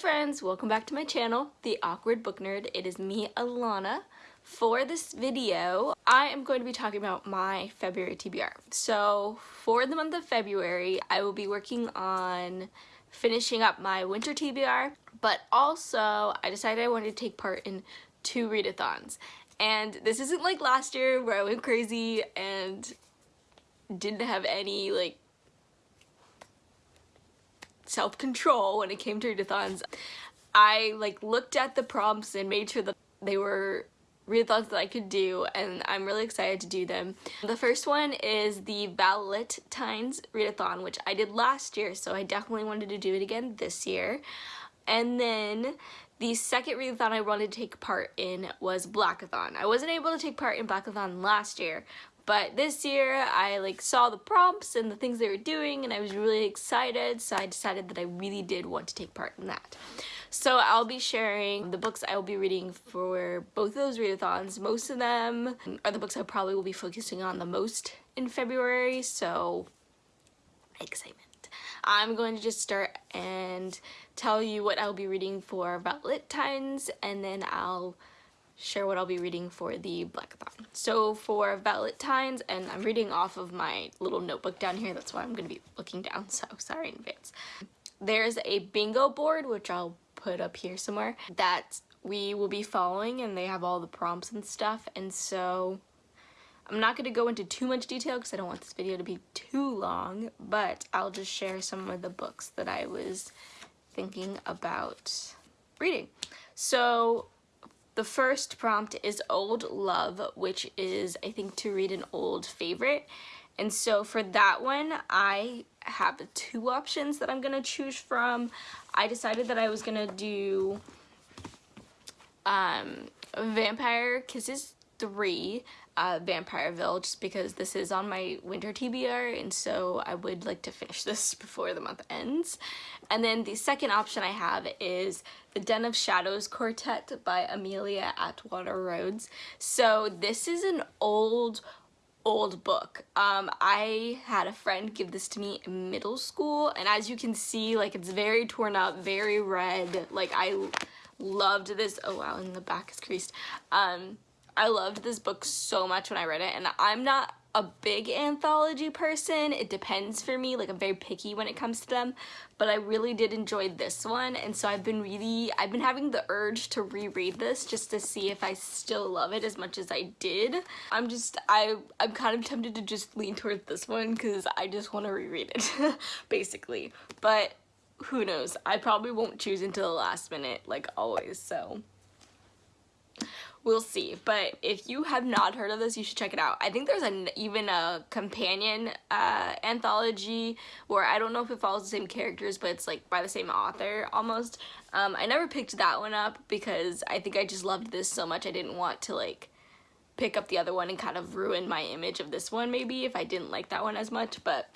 Friends, welcome back to my channel, The Awkward Book Nerd. It is me, Alana. For this video, I am going to be talking about my February TBR. So for the month of February, I will be working on finishing up my winter TBR, but also I decided I wanted to take part in two readathons. And this isn't like last year where I went crazy and didn't have any like self-control when it came to readathons. I like looked at the prompts and made sure that they were readathons that I could do and I'm really excited to do them. The first one is the Valentines readathon which I did last year so I definitely wanted to do it again this year. And then the second readathon I wanted to take part in was Blackathon. I wasn't able to take part in Blackathon last year but this year I like saw the prompts and the things they were doing and I was really excited so I decided that I really did want to take part in that. So I'll be sharing the books I will be reading for both of those readathons. Most of them are the books I probably will be focusing on the most in February so excitement. I'm going to just start and tell you what I'll be reading for about lit times and then I'll share what I'll be reading for the Blackathon. So for Valentines, and I'm reading off of my little notebook down here, that's why I'm going to be looking down, so sorry in advance. There's a bingo board, which I'll put up here somewhere, that we will be following, and they have all the prompts and stuff, and so I'm not going to go into too much detail because I don't want this video to be too long, but I'll just share some of the books that I was thinking about reading. So the first prompt is Old Love, which is, I think, to read an old favorite. And so for that one, I have two options that I'm going to choose from. I decided that I was going to do um, Vampire Kisses 3 uh, Vampireville just because this is on my winter TBR and so I would like to finish this before the month ends. And then the second option I have is The Den of Shadows Quartet by Amelia Atwater Rhodes. So this is an old old book. Um, I had a friend give this to me in middle school and as you can see like it's very torn up, very red. Like I loved this. Oh wow, and the back is creased. Um, I loved this book so much when I read it and I'm not a big anthology person. It depends for me. Like I'm very picky when it comes to them, but I really did enjoy this one. And so I've been really, I've been having the urge to reread this just to see if I still love it as much as I did. I'm just, I, I'm kind of tempted to just lean towards this one because I just want to reread it basically. But who knows? I probably won't choose until the last minute like always. So we'll see but if you have not heard of this you should check it out. I think there's an even a companion uh, anthology where i don't know if it follows the same characters but it's like by the same author almost. Um, i never picked that one up because i think i just loved this so much i didn't want to like pick up the other one and kind of ruin my image of this one maybe if i didn't like that one as much but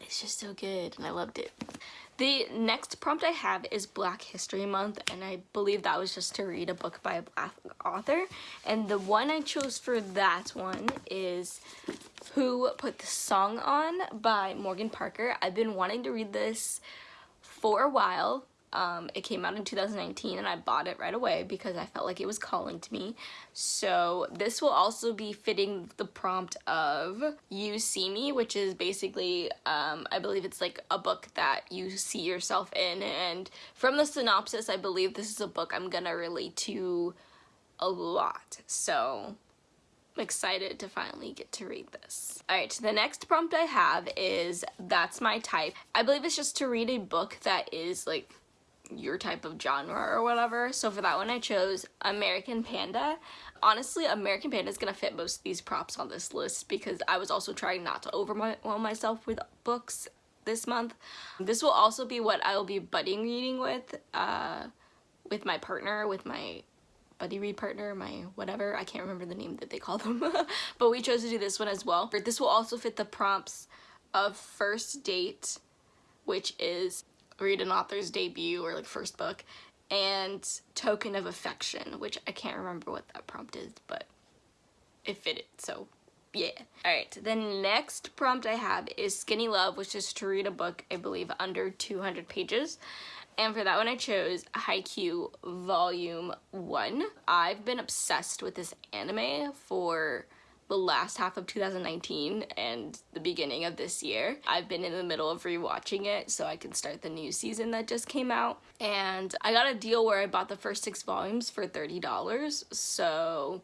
it's just so good and i loved it the next prompt I have is Black History Month and I believe that was just to read a book by a black author and the one I chose for that one is Who Put the Song On by Morgan Parker. I've been wanting to read this for a while um, it came out in 2019 and I bought it right away because I felt like it was calling to me. So this will also be fitting the prompt of You See Me, which is basically, um, I believe it's like a book that you see yourself in. And from the synopsis, I believe this is a book I'm gonna relate to a lot. So I'm excited to finally get to read this. Alright, the next prompt I have is That's My Type. I believe it's just to read a book that is like your type of genre or whatever. So for that one I chose American Panda. Honestly, American Panda is going to fit most of these props on this list because I was also trying not to overwhelm myself with books this month. This will also be what I will be budding reading with, uh, with my partner, with my buddy read partner, my whatever. I can't remember the name that they call them. but we chose to do this one as well. But this will also fit the prompts of First Date, which is read an author's debut or like first book and Token of Affection, which I can't remember what that prompt is, but it fitted, so yeah. Alright, the next prompt I have is Skinny Love, which is to read a book, I believe, under 200 pages. And for that one I chose Haikyuu Volume 1. I've been obsessed with this anime for the last half of 2019 and the beginning of this year. I've been in the middle of rewatching it so I can start the new season that just came out. And I got a deal where I bought the first six volumes for $30, so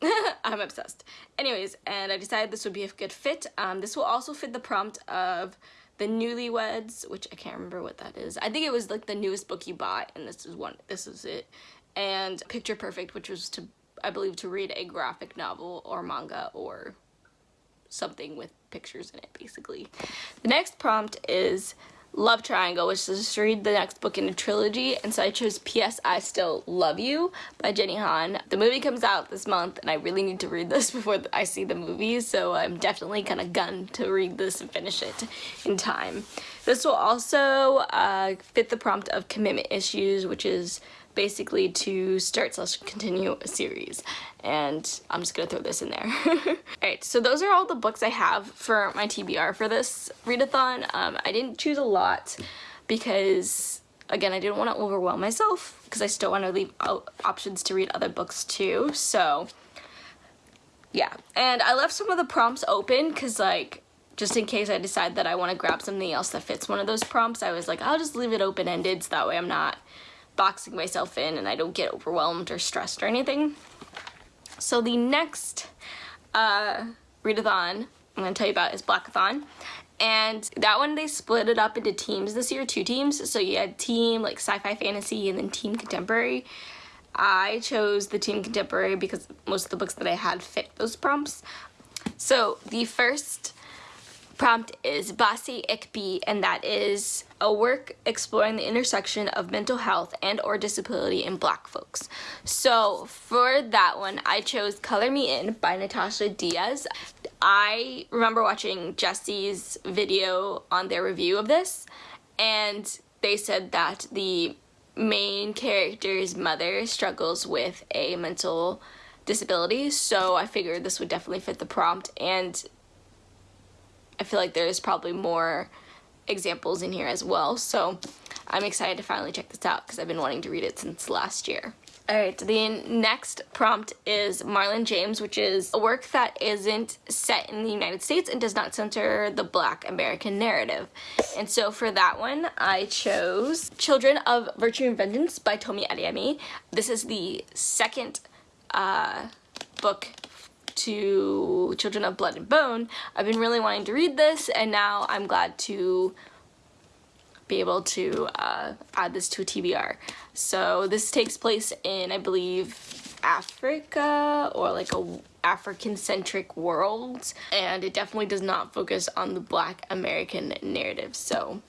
I'm obsessed. Anyways, and I decided this would be a good fit. Um, this will also fit the prompt of the Newlyweds, which I can't remember what that is. I think it was like the newest book you bought, and this is one. This is it. And Picture Perfect, which was to I believe, to read a graphic novel or manga or something with pictures in it, basically. The next prompt is Love Triangle, which is to read the next book in a trilogy, and so I chose P.S. I Still Love You by Jenny Han. The movie comes out this month, and I really need to read this before I see the movie, so I'm definitely kind of gunned to read this and finish it in time. This will also uh, fit the prompt of commitment issues, which is basically to start slash continue a series and I'm just gonna throw this in there. Alright, so those are all the books I have for my TBR for this readathon. Um, I didn't choose a lot because again I didn't want to overwhelm myself because I still want to leave options to read other books too so yeah and I left some of the prompts open because like just in case I decide that I want to grab something else that fits one of those prompts I was like I'll just leave it open-ended so that way I'm not boxing myself in and I don't get overwhelmed or stressed or anything. So the next uh, readathon I'm going to tell you about is Blackathon. And that one, they split it up into teams this year, two teams. So you had team like sci-fi fantasy and then team contemporary. I chose the team contemporary because most of the books that I had fit those prompts. So the first prompt is Bassey Ikpi, and that is a work exploring the intersection of mental health and or disability in black folks. So for that one, I chose Color Me In by Natasha Diaz. I remember watching Jesse's video on their review of this, and they said that the main character's mother struggles with a mental disability, so I figured this would definitely fit the prompt, and I feel like there's probably more examples in here as well. So I'm excited to finally check this out because I've been wanting to read it since last year. Alright, the next prompt is Marlon James, which is a work that isn't set in the United States and does not center the black American narrative. And so for that one, I chose Children of Virtue and Vengeance by Tomi Adeyemi. This is the second uh, book to Children of Blood and Bone, I've been really wanting to read this and now I'm glad to be able to uh, add this to a TBR. So this takes place in, I believe, Africa or like a African-centric world and it definitely does not focus on the black American narrative. So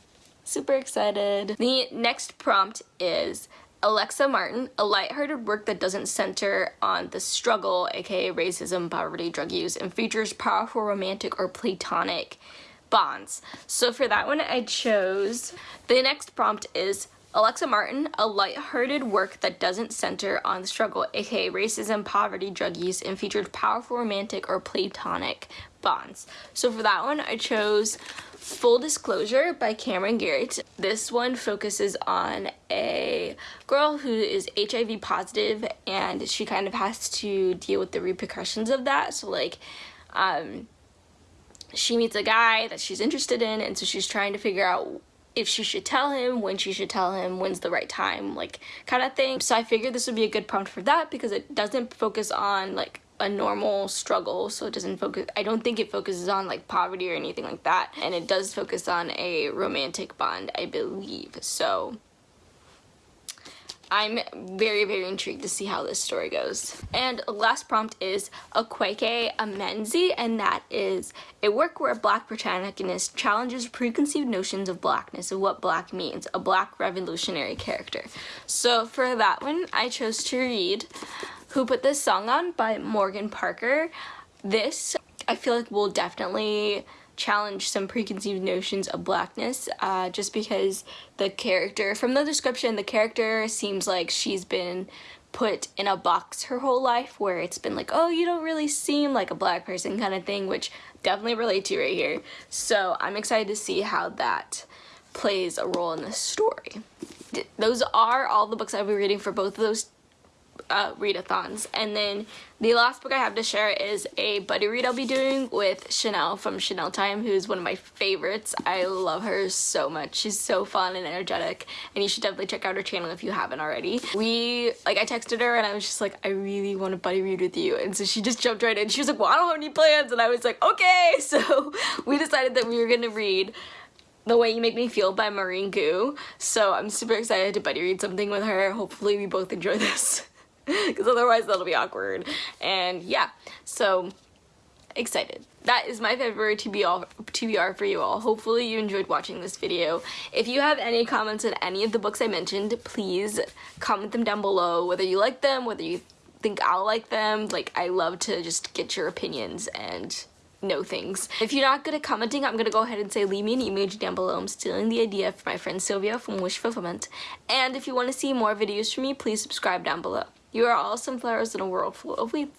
super excited. The next prompt is Alexa Martin, a lighthearted work that doesn't center on the struggle, aka racism, poverty, drug use, and features powerful romantic or platonic bonds. So for that one, I chose, the next prompt is Alexa Martin, a lighthearted work that doesn't center on the struggle, aka racism, poverty, drug use, and featured powerful romantic or platonic bonds. So for that one, I chose Full Disclosure by Camryn Garrett. This one focuses on a girl who is HIV positive and she kind of has to deal with the repercussions of that. So like, um, she meets a guy that she's interested in and so she's trying to figure out if she should tell him, when she should tell him, when's the right time, like kind of thing. So I figured this would be a good prompt for that because it doesn't focus on like a normal struggle so it doesn't focus I don't think it focuses on like poverty or anything like that and it does focus on a romantic bond I believe so I'm very, very intrigued to see how this story goes. And last prompt is Akwaeke Emezi, and that is a work where a black protagonist challenges preconceived notions of blackness of what black means, a black revolutionary character. So for that one, I chose to read who Put This Song On by Morgan Parker. This, I feel like will definitely challenge some preconceived notions of blackness uh, just because the character, from the description, the character seems like she's been put in a box her whole life where it's been like, oh, you don't really seem like a black person kind of thing, which definitely relate to right here. So I'm excited to see how that plays a role in this story. Those are all the books I'll be reading for both of those uh, readathons. And then the last book I have to share is a buddy read I'll be doing with Chanel from Chanel Time, who's one of my favorites. I love her so much. She's so fun and energetic, and you should definitely check out her channel if you haven't already. We, like, I texted her and I was just like, I really want to buddy read with you. And so she just jumped right in. She was like, well, I don't have any plans. And I was like, okay. So we decided that we were going to read the Way You Make Me Feel by Maurene Goo. So I'm super excited to buddy read something with her. Hopefully we both enjoy this because otherwise that'll be awkward. And yeah, so excited. That is my February TBR, TBR for you all. Hopefully you enjoyed watching this video. If you have any comments on any of the books I mentioned, please comment them down below, whether you like them, whether you think I'll like them. Like, I love to just get your opinions and know things. If you're not good at commenting, I'm gonna go ahead and say leave me an image down below. I'm stealing the idea from my friend Sylvia from Wish Fulfillment. And if you want to see more videos from me, please subscribe down below. You are all sunflowers in a world full of weeds.